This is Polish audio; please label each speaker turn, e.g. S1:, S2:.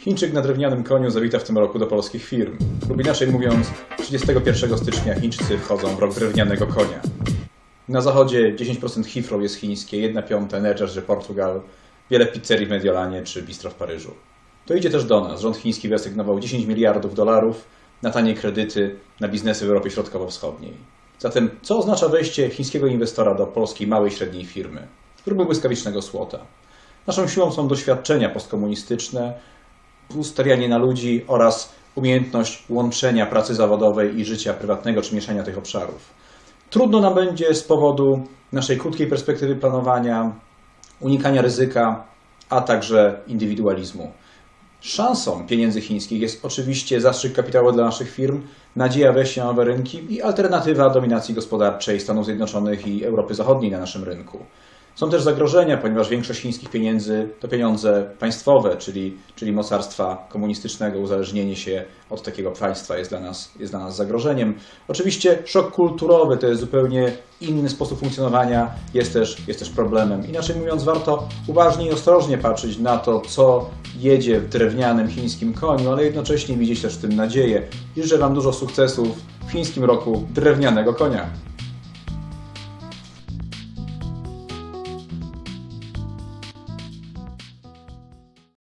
S1: Chińczyk na drewnianym koniu zawita w tym roku do polskich firm. Lub inaczej mówiąc, 31 stycznia Chińczycy wchodzą w rok drewnianego konia. Na zachodzie 10% Heathrow jest chińskie, 1 piąta Energizer Portugal, wiele pizzerii w Mediolanie czy bistro w Paryżu. To idzie też do nas. Rząd chiński wyasygnował 10 miliardów dolarów na tanie kredyty na biznesy w Europie Środkowo-Wschodniej. Zatem co oznacza wejście chińskiego inwestora do polskiej małej i średniej firmy? Próby błyskawicznego słota. Naszą siłą są doświadczenia postkomunistyczne, ustawianie na ludzi oraz umiejętność łączenia pracy zawodowej i życia prywatnego czy mieszania tych obszarów. Trudno nam będzie z powodu naszej krótkiej perspektywy planowania, unikania ryzyka, a także indywidualizmu. Szansą pieniędzy chińskich jest oczywiście zastrzyk kapitałowy dla naszych firm, nadzieja wejścia na nowe rynki i alternatywa dominacji gospodarczej Stanów Zjednoczonych i Europy Zachodniej na naszym rynku. Są też zagrożenia, ponieważ większość chińskich pieniędzy to pieniądze państwowe, czyli, czyli mocarstwa komunistycznego. Uzależnienie się od takiego państwa jest dla, nas, jest dla nas zagrożeniem. Oczywiście szok kulturowy to jest zupełnie inny sposób funkcjonowania, jest też, jest też problemem. Inaczej mówiąc, warto uważnie i ostrożnie patrzeć na to, co jedzie w drewnianym chińskim koniu, ale jednocześnie widzieć też w tym nadzieję. Życzę Wam dużo sukcesów w chińskim roku drewnianego konia.